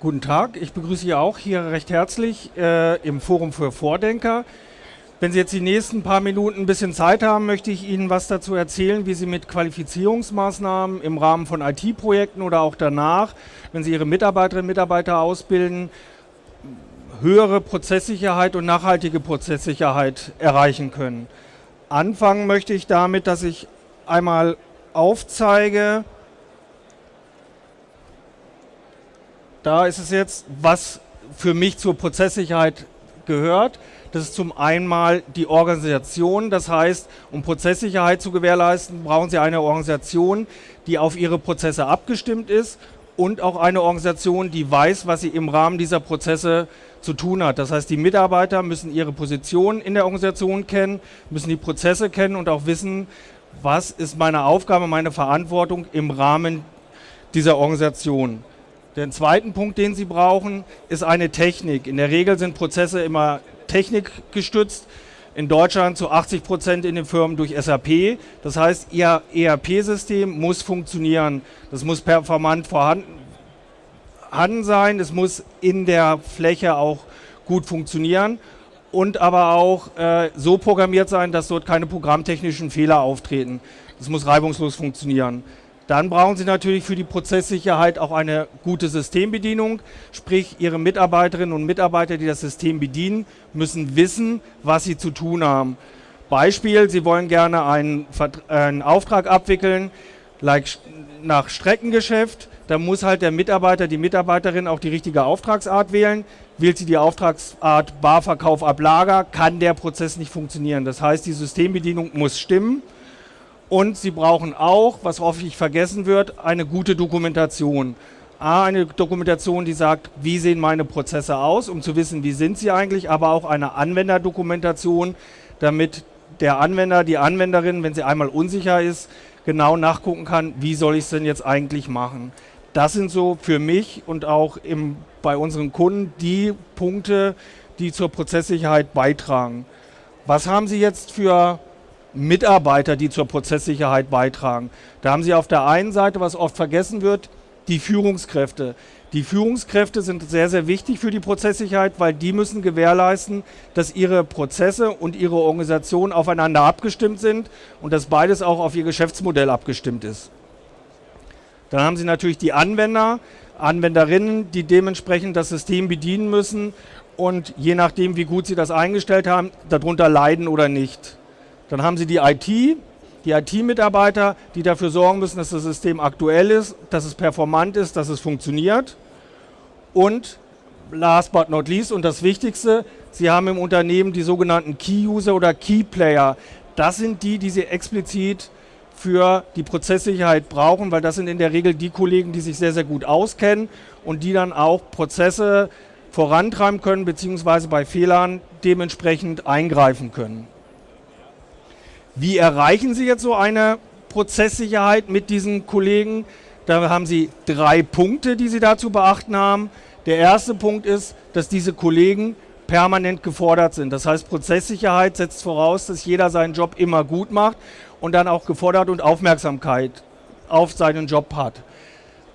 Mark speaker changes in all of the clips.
Speaker 1: Guten Tag, ich begrüße Sie auch hier recht herzlich äh, im Forum für Vordenker. Wenn Sie jetzt die nächsten paar Minuten ein bisschen Zeit haben, möchte ich Ihnen was dazu erzählen, wie Sie mit Qualifizierungsmaßnahmen im Rahmen von IT-Projekten oder auch danach, wenn Sie Ihre Mitarbeiterinnen und Mitarbeiter ausbilden, höhere Prozesssicherheit und nachhaltige Prozesssicherheit erreichen können. Anfangen möchte ich damit, dass ich einmal aufzeige, da ist es jetzt, was für mich zur Prozesssicherheit gehört. Das ist zum einen die Organisation. Das heißt, um Prozesssicherheit zu gewährleisten, brauchen Sie eine Organisation, die auf Ihre Prozesse abgestimmt ist und auch eine Organisation, die weiß, was sie im Rahmen dieser Prozesse zu tun hat. Das heißt, die Mitarbeiter müssen ihre Position in der Organisation kennen, müssen die Prozesse kennen und auch wissen, was ist meine Aufgabe, meine Verantwortung im Rahmen dieser Organisation. Den zweiten Punkt, den Sie brauchen, ist eine Technik. In der Regel sind Prozesse immer technikgestützt. In Deutschland zu 80 Prozent in den Firmen durch SAP. Das heißt, Ihr ERP-System muss funktionieren. Das muss performant vorhanden sein. Es muss in der Fläche auch gut funktionieren und aber auch äh, so programmiert sein, dass dort keine programmtechnischen Fehler auftreten. Das muss reibungslos funktionieren. Dann brauchen Sie natürlich für die Prozesssicherheit auch eine gute Systembedienung, sprich Ihre Mitarbeiterinnen und Mitarbeiter, die das System bedienen, müssen wissen, was sie zu tun haben. Beispiel, Sie wollen gerne einen, einen Auftrag abwickeln, like nach Streckengeschäft, da muss halt der Mitarbeiter, die Mitarbeiterin auch die richtige Auftragsart wählen. Wählt sie die Auftragsart Barverkauf ab Lager, kann der Prozess nicht funktionieren. Das heißt, die Systembedienung muss stimmen. Und Sie brauchen auch, was häufig vergessen wird, eine gute Dokumentation. A, eine Dokumentation, die sagt, wie sehen meine Prozesse aus, um zu wissen, wie sind sie eigentlich, aber auch eine Anwenderdokumentation, damit der Anwender, die Anwenderin, wenn sie einmal unsicher ist, genau nachgucken kann, wie soll ich es denn jetzt eigentlich machen. Das sind so für mich und auch im, bei unseren Kunden die Punkte, die zur Prozesssicherheit beitragen. Was haben Sie jetzt für Mitarbeiter, die zur Prozesssicherheit beitragen. Da haben Sie auf der einen Seite, was oft vergessen wird, die Führungskräfte. Die Führungskräfte sind sehr, sehr wichtig für die Prozesssicherheit, weil die müssen gewährleisten, dass ihre Prozesse und ihre Organisation aufeinander abgestimmt sind und dass beides auch auf ihr Geschäftsmodell abgestimmt ist. Dann haben Sie natürlich die Anwender, Anwenderinnen, die dementsprechend das System bedienen müssen und je nachdem, wie gut sie das eingestellt haben, darunter leiden oder nicht. Dann haben Sie die IT, die IT-Mitarbeiter, die dafür sorgen müssen, dass das System aktuell ist, dass es performant ist, dass es funktioniert. Und last but not least und das Wichtigste, Sie haben im Unternehmen die sogenannten Key-User oder Key-Player. Das sind die, die Sie explizit für die Prozesssicherheit brauchen, weil das sind in der Regel die Kollegen, die sich sehr, sehr gut auskennen und die dann auch Prozesse vorantreiben können, beziehungsweise bei Fehlern dementsprechend eingreifen können. Wie erreichen Sie jetzt so eine Prozesssicherheit mit diesen Kollegen? Da haben Sie drei Punkte, die Sie dazu beachten haben. Der erste Punkt ist, dass diese Kollegen permanent gefordert sind. Das heißt, Prozesssicherheit setzt voraus, dass jeder seinen Job immer gut macht und dann auch gefordert und Aufmerksamkeit auf seinen Job hat.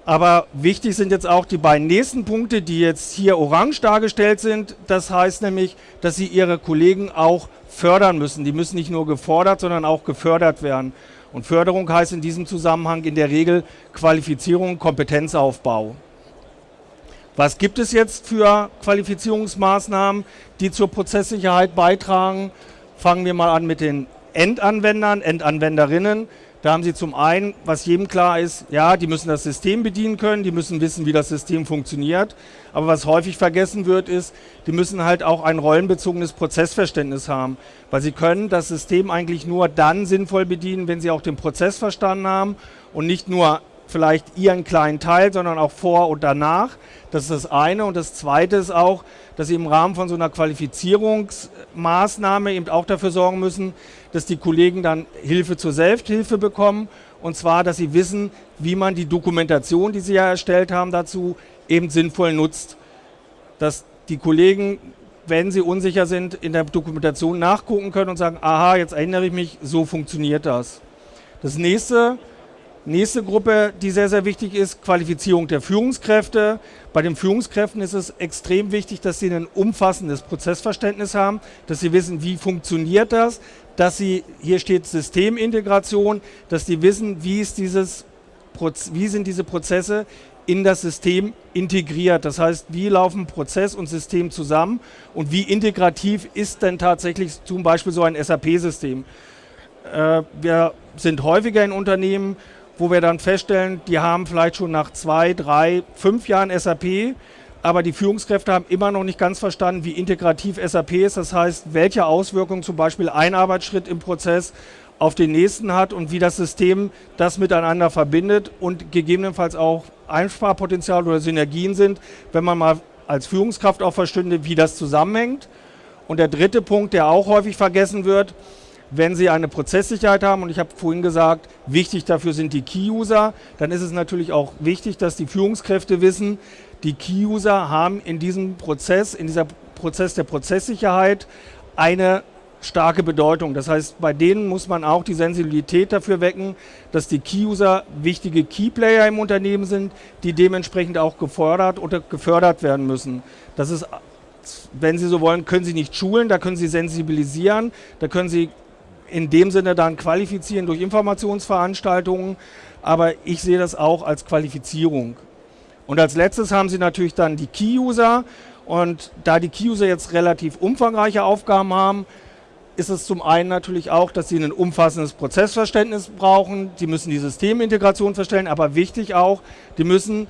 Speaker 1: Aber wichtig sind jetzt auch die beiden nächsten Punkte, die jetzt hier orange dargestellt sind. Das heißt nämlich, dass Sie Ihre Kollegen auch fördern müssen. Die müssen nicht nur gefordert, sondern auch gefördert werden. Und Förderung heißt in diesem Zusammenhang in der Regel Qualifizierung, Kompetenzaufbau. Was gibt es jetzt für Qualifizierungsmaßnahmen, die zur Prozesssicherheit beitragen? Fangen wir mal an mit den Endanwendern, Endanwenderinnen. Da haben Sie zum einen, was jedem klar ist, ja, die müssen das System bedienen können, die müssen wissen, wie das System funktioniert. Aber was häufig vergessen wird, ist, die müssen halt auch ein rollenbezogenes Prozessverständnis haben. Weil sie können das System eigentlich nur dann sinnvoll bedienen, wenn sie auch den Prozess verstanden haben und nicht nur vielleicht ihren kleinen Teil, sondern auch vor und danach. Das ist das eine. Und das zweite ist auch, dass sie im Rahmen von so einer Qualifizierungsmaßnahme eben auch dafür sorgen müssen, dass die Kollegen dann Hilfe zur Selbsthilfe bekommen. Und zwar, dass sie wissen, wie man die Dokumentation, die sie ja erstellt haben, dazu eben sinnvoll nutzt. Dass die Kollegen, wenn sie unsicher sind, in der Dokumentation nachgucken können und sagen, aha, jetzt erinnere ich mich, so funktioniert das. Das nächste, Nächste Gruppe, die sehr, sehr wichtig ist, Qualifizierung der Führungskräfte. Bei den Führungskräften ist es extrem wichtig, dass sie ein umfassendes Prozessverständnis haben, dass sie wissen, wie funktioniert das, dass sie, hier steht Systemintegration, dass sie wissen, wie, ist dieses, wie sind diese Prozesse in das System integriert. Das heißt, wie laufen Prozess und System zusammen und wie integrativ ist denn tatsächlich zum Beispiel so ein SAP-System. Äh, wir sind häufiger in Unternehmen, wo wir dann feststellen, die haben vielleicht schon nach zwei, drei, fünf Jahren SAP, aber die Führungskräfte haben immer noch nicht ganz verstanden, wie integrativ SAP ist. Das heißt, welche Auswirkungen zum Beispiel ein Arbeitsschritt im Prozess auf den nächsten hat und wie das System das miteinander verbindet und gegebenenfalls auch Einsparpotenzial oder Synergien sind, wenn man mal als Führungskraft auch verstünde, wie das zusammenhängt. Und der dritte Punkt, der auch häufig vergessen wird, wenn Sie eine Prozesssicherheit haben, und ich habe vorhin gesagt, wichtig dafür sind die Key-User, dann ist es natürlich auch wichtig, dass die Führungskräfte wissen, die Key-User haben in diesem Prozess, in dieser Prozess der Prozesssicherheit eine starke Bedeutung. Das heißt, bei denen muss man auch die Sensibilität dafür wecken, dass die Key-User wichtige Key-Player im Unternehmen sind, die dementsprechend auch gefordert oder gefördert werden müssen. Das ist, wenn Sie so wollen, können Sie nicht schulen, da können Sie sensibilisieren, da können Sie in dem Sinne dann qualifizieren durch Informationsveranstaltungen, aber ich sehe das auch als Qualifizierung. Und als letztes haben Sie natürlich dann die Key-User. Und da die Key-User jetzt relativ umfangreiche Aufgaben haben, ist es zum einen natürlich auch, dass sie ein umfassendes Prozessverständnis brauchen, sie müssen die Systemintegration verstellen, aber wichtig auch, die müssen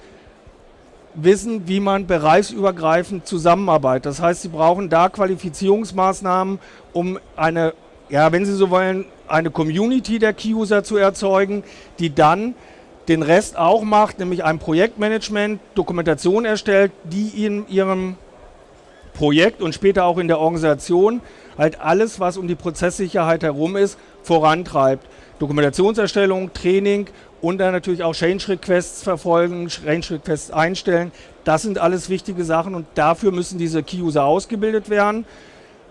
Speaker 1: wissen, wie man bereichsübergreifend zusammenarbeitet. Das heißt, sie brauchen da Qualifizierungsmaßnahmen, um eine ja, wenn Sie so wollen, eine Community der Key-User zu erzeugen, die dann den Rest auch macht, nämlich ein Projektmanagement, Dokumentation erstellt, die in ihrem Projekt und später auch in der Organisation halt alles, was um die Prozesssicherheit herum ist, vorantreibt. Dokumentationserstellung, Training und dann natürlich auch Change Requests verfolgen, Change Requests einstellen. Das sind alles wichtige Sachen und dafür müssen diese Key-User ausgebildet werden.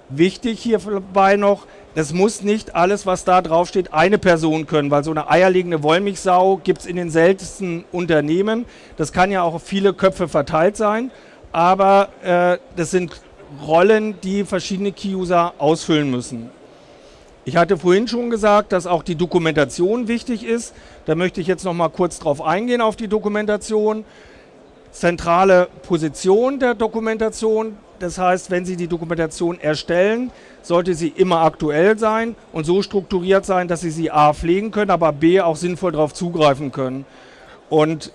Speaker 1: Wichtig hierbei noch, es muss nicht alles, was da drauf steht, eine Person können, weil so eine eierlegende Wollmilchsau gibt es in den seltensten Unternehmen. Das kann ja auch auf viele Köpfe verteilt sein, aber äh, das sind Rollen, die verschiedene Key-User ausfüllen müssen. Ich hatte vorhin schon gesagt, dass auch die Dokumentation wichtig ist. Da möchte ich jetzt noch mal kurz drauf eingehen auf die Dokumentation. Zentrale Position der Dokumentation, das heißt, wenn Sie die Dokumentation erstellen, sollte sie immer aktuell sein und so strukturiert sein, dass Sie sie A pflegen können, aber B auch sinnvoll darauf zugreifen können. Und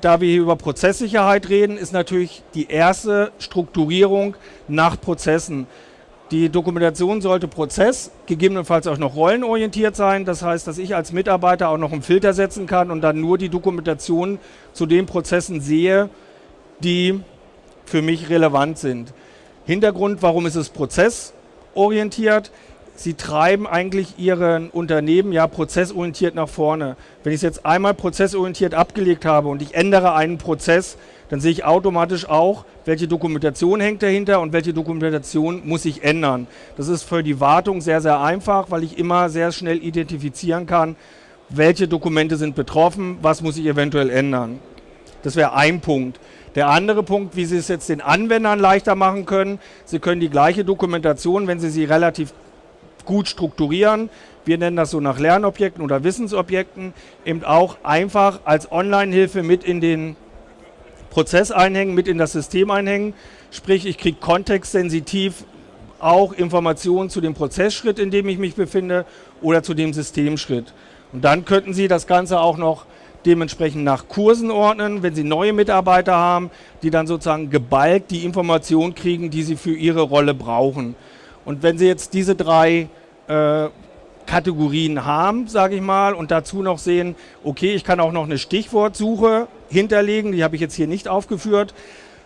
Speaker 1: da wir hier über Prozesssicherheit reden, ist natürlich die erste Strukturierung nach Prozessen. Die Dokumentation sollte Prozess, gegebenenfalls auch noch rollenorientiert sein. Das heißt, dass ich als Mitarbeiter auch noch einen Filter setzen kann und dann nur die Dokumentation zu den Prozessen sehe, die für mich relevant sind. Hintergrund, warum ist es prozessorientiert? Sie treiben eigentlich Ihren Unternehmen ja prozessorientiert nach vorne. Wenn ich es jetzt einmal prozessorientiert abgelegt habe und ich ändere einen Prozess, dann sehe ich automatisch auch, welche Dokumentation hängt dahinter und welche Dokumentation muss ich ändern. Das ist für die Wartung sehr, sehr einfach, weil ich immer sehr schnell identifizieren kann, welche Dokumente sind betroffen, was muss ich eventuell ändern. Das wäre ein Punkt. Der andere Punkt, wie Sie es jetzt den Anwendern leichter machen können, Sie können die gleiche Dokumentation, wenn Sie sie relativ gut strukturieren, wir nennen das so nach Lernobjekten oder Wissensobjekten, eben auch einfach als Online-Hilfe mit in den Prozess einhängen, mit in das System einhängen. Sprich, ich kriege kontextsensitiv auch Informationen zu dem Prozessschritt, in dem ich mich befinde oder zu dem Systemschritt. Und dann könnten Sie das Ganze auch noch dementsprechend nach Kursen ordnen, wenn Sie neue Mitarbeiter haben, die dann sozusagen geballt die Information kriegen, die sie für ihre Rolle brauchen. Und wenn Sie jetzt diese drei äh, Kategorien haben, sage ich mal, und dazu noch sehen, okay, ich kann auch noch eine Stichwortsuche hinterlegen, die habe ich jetzt hier nicht aufgeführt,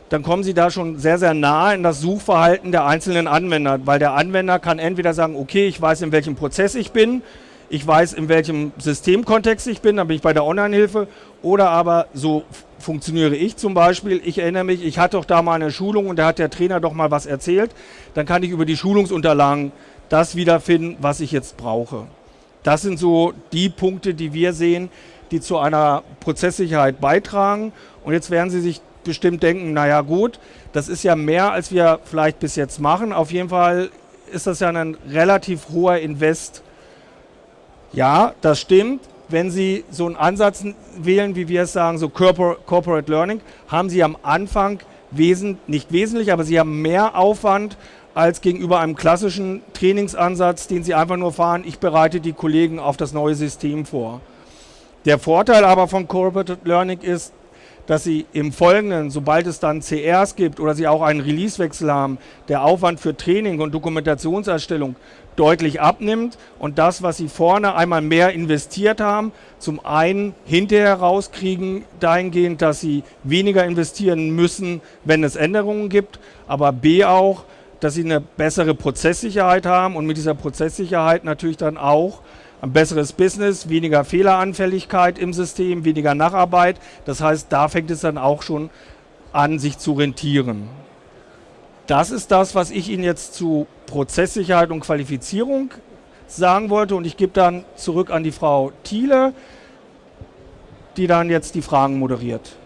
Speaker 1: dann kommen Sie da schon sehr, sehr nah in das Suchverhalten der einzelnen Anwender, weil der Anwender kann entweder sagen, okay, ich weiß, in welchem Prozess ich bin, ich weiß, in welchem Systemkontext ich bin, dann bin ich bei der Online-Hilfe. Oder aber so funktioniere ich zum Beispiel. Ich erinnere mich, ich hatte doch da mal eine Schulung und da hat der Trainer doch mal was erzählt. Dann kann ich über die Schulungsunterlagen das wiederfinden, was ich jetzt brauche. Das sind so die Punkte, die wir sehen, die zu einer Prozesssicherheit beitragen. Und jetzt werden Sie sich bestimmt denken, naja gut, das ist ja mehr, als wir vielleicht bis jetzt machen. Auf jeden Fall ist das ja ein relativ hoher Invest. Ja, das stimmt. Wenn Sie so einen Ansatz wählen, wie wir es sagen, so Corporate Learning, haben Sie am Anfang wesen, nicht wesentlich, aber Sie haben mehr Aufwand als gegenüber einem klassischen Trainingsansatz, den Sie einfach nur fahren, ich bereite die Kollegen auf das neue System vor. Der Vorteil aber von Corporate Learning ist, dass Sie im Folgenden, sobald es dann CRs gibt oder Sie auch einen Releasewechsel haben, der Aufwand für Training und Dokumentationserstellung deutlich abnimmt und das, was Sie vorne einmal mehr investiert haben, zum einen hinterher rauskriegen, dahingehend, dass Sie weniger investieren müssen, wenn es Änderungen gibt, aber B auch, dass Sie eine bessere Prozesssicherheit haben und mit dieser Prozesssicherheit natürlich dann auch ein besseres Business, weniger Fehleranfälligkeit im System, weniger Nacharbeit. Das heißt, da fängt es dann auch schon an, sich zu rentieren. Das ist das, was ich Ihnen jetzt zu Prozesssicherheit und Qualifizierung sagen wollte. Und ich gebe dann zurück an die Frau Thiele, die dann jetzt die Fragen moderiert.